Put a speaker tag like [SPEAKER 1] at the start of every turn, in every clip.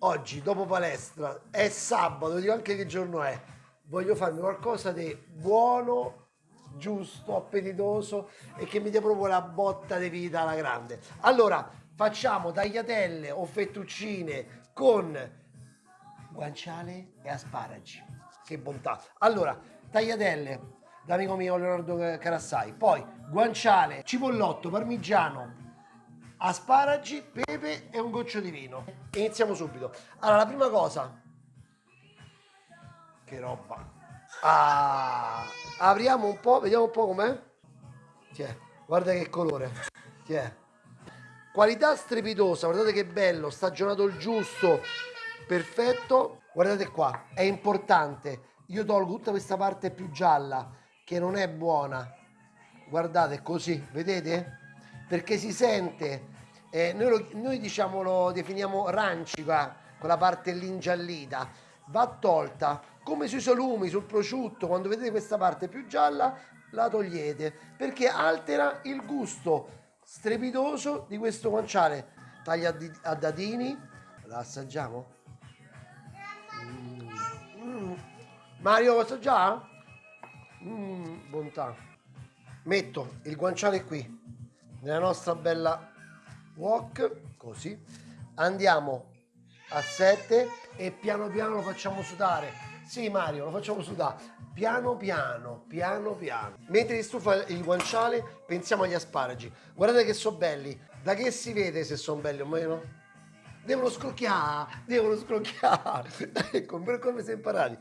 [SPEAKER 1] oggi dopo palestra è sabato, dico anche che giorno è, voglio farmi qualcosa di buono, giusto, appetitoso e che mi dia proprio la botta di vita alla grande. Allora, facciamo tagliatelle o fettuccine con guanciale e asparagi. Che bontà. Allora, tagliatelle d'amico mio Leonardo Carassai, poi guanciale, cipollotto, parmigiano, asparagi, pepe e un goccio di vino. Iniziamo subito. Allora, la prima cosa... Che roba. Ah, apriamo un po', vediamo un po' com'è. Tiè, guarda che colore. Tiè. Qualità strepitosa, guardate che bello, stagionato il giusto, perfetto. Guardate qua, è importante. Io tolgo tutta questa parte più gialla, che non è buona. Guardate, così, vedete? Perché si sente, eh, noi, lo, noi diciamo lo definiamo rancica, quella parte lì ingiallita, va tolta, come sui salumi, sul prosciutto, quando vedete questa parte più gialla la togliete, perché altera il gusto strepitoso di questo guanciale. Taglia a dadini, la assaggiamo? Mm. Mm. Mario, lo assaggiamo? Mm, bontà. Metto il guanciale qui, nella nostra bella wok così andiamo a 7 e piano piano lo facciamo sudare. Sì Mario lo facciamo sudare. Piano piano piano piano. Mentre si stufa il guanciale pensiamo agli asparagi. Guardate che sono belli. Da che si vede se sono belli o meno? Devono scrocchiare devono scrocchiare. Ecco per come si è imparati.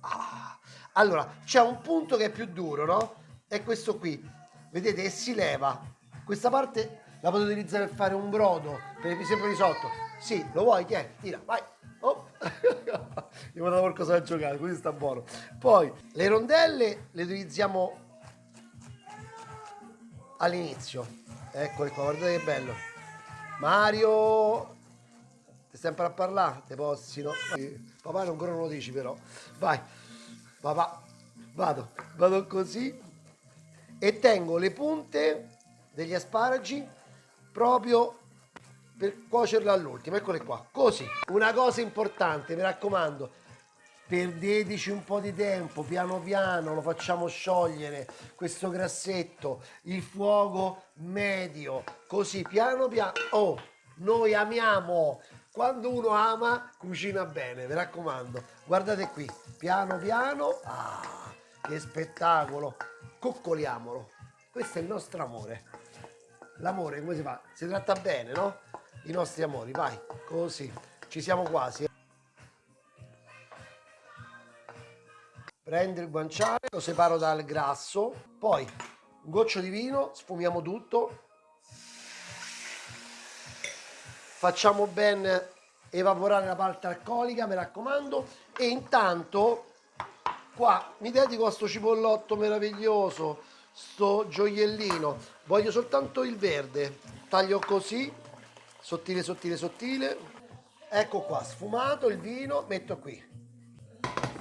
[SPEAKER 1] Ah. allora c'è un punto che è più duro no? È questo qui. Vedete e si leva questa parte la potete utilizzare per fare un brodo, per esempio risotto. Sì, lo vuoi? È? Tira, vai. Oh. Gli ho dato qualcosa da giocare, così sta buono. Poi, le rondelle le utilizziamo all'inizio. Eccole qua, guardate che bello. Mario, ti imparando a parlare? Te posti, no? Papà ancora non lo dici però. Vai, papà, vado, vado così e tengo le punte degli asparagi proprio per cuocerlo all'ultimo. Eccole qua così. Una cosa importante mi raccomando perdeteci un po' di tempo piano piano lo facciamo sciogliere questo grassetto il fuoco medio così piano piano oh noi amiamo. Quando uno ama cucina bene mi raccomando. Guardate qui piano piano ah, che spettacolo. Coccoliamolo. Questo è il nostro amore l'amore come si fa? Si tratta bene, no? I nostri amori, vai, così, ci siamo quasi. Prendo il guanciale, lo separo dal grasso, poi un goccio di vino, sfumiamo tutto, facciamo ben evaporare la parte alcolica, mi raccomando, e intanto qua mi dedico a sto cipollotto meraviglioso, sto gioiellino. Voglio soltanto il verde. Taglio così sottile sottile sottile. Ecco qua sfumato il vino metto qui.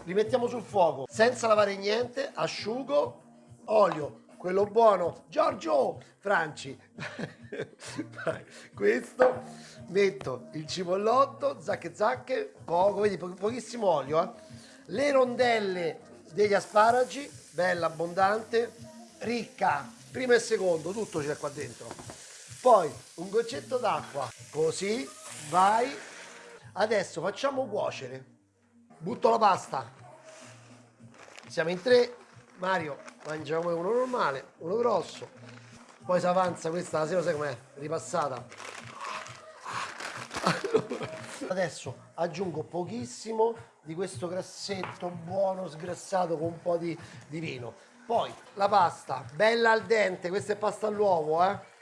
[SPEAKER 1] Rimettiamo sul fuoco. Senza lavare niente asciugo. Olio quello buono. Giorgio Franci. Questo metto il cipollotto zacche zacche poco vedi po pochissimo olio eh? le rondelle degli asparagi bella abbondante ricca, primo e secondo, tutto c'è qua dentro. Poi un goccetto d'acqua, così, vai. Adesso facciamo cuocere. Butto la pasta. Siamo in tre. Mario mangiamo uno normale, uno grosso. Poi si avanza questa la sera, sai com'è? Ripassata. Allora, adesso aggiungo pochissimo di questo grassetto buono sgrassato con un po' di, di vino poi la pasta, bella al dente, questa è pasta all'uovo, eh?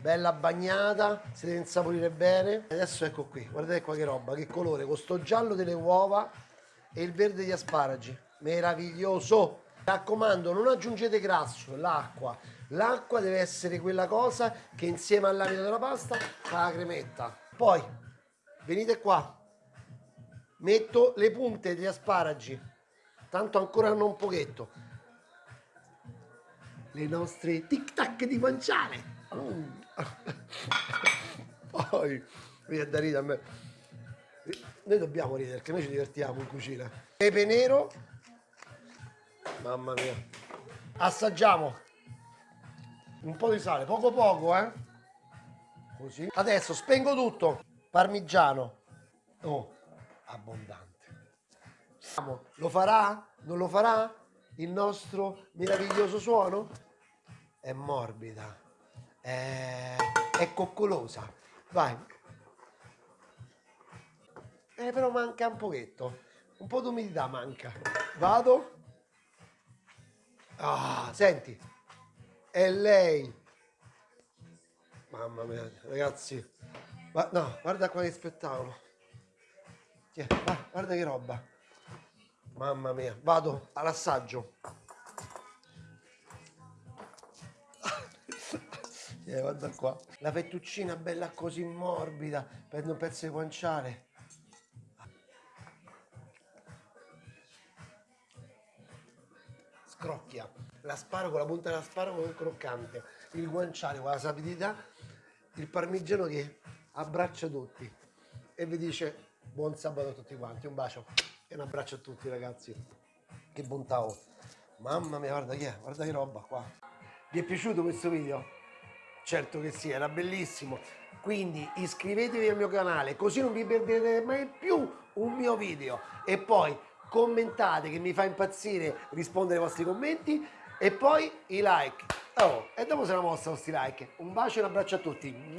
[SPEAKER 1] Bella bagnata, si deve insaporire bene. Adesso ecco qui, guardate qua che roba, che colore, con sto giallo delle uova e il verde degli asparagi. Meraviglioso! Mi raccomando, non aggiungete grasso, l'acqua. L'acqua deve essere quella cosa che insieme all'amido della pasta fa la cremetta. Poi, venite qua, metto le punte degli asparagi, tanto ancora hanno un pochetto le nostre tic tac di guanciale. Mm. Poi, viene da ridere a me. Noi dobbiamo ridere perché noi ci divertiamo in cucina. Pepe nero. Mamma mia. Assaggiamo. Un po' di sale, poco poco, eh. Così. Adesso spengo tutto. Parmigiano. Oh, abbondante. Lo farà? Non lo farà? Il nostro meraviglioso suono? È morbida. È, è coccolosa. Vai. Eh, però manca un pochetto. Un po' d'umidità manca. Vado. Ah, senti. È lei. Mamma mia, ragazzi. Ma, no, guarda qua che spettacolo. Tiè, guarda che roba. Mamma mia, vado all'assaggio. Eh, guarda qua. La fettuccina bella così morbida, prendo un pezzo di guanciale. Scrocchia. L'asparago, la punta dell'asparago è croccante. Il guanciale con la sapidità. Il parmigiano che abbraccia tutti. E vi dice buon sabato a tutti quanti. Un bacio e un abbraccio a tutti ragazzi. Che bontà ho. Mamma mia, guarda che guarda che roba qua. Vi è piaciuto questo video? Certo che sì, era bellissimo. Quindi iscrivetevi al mio canale così non vi perderete mai più un mio video. E poi commentate che mi fa impazzire rispondere ai vostri commenti e poi i like. Oh, e dopo se la mossa questi like. Un bacio e un abbraccio a tutti.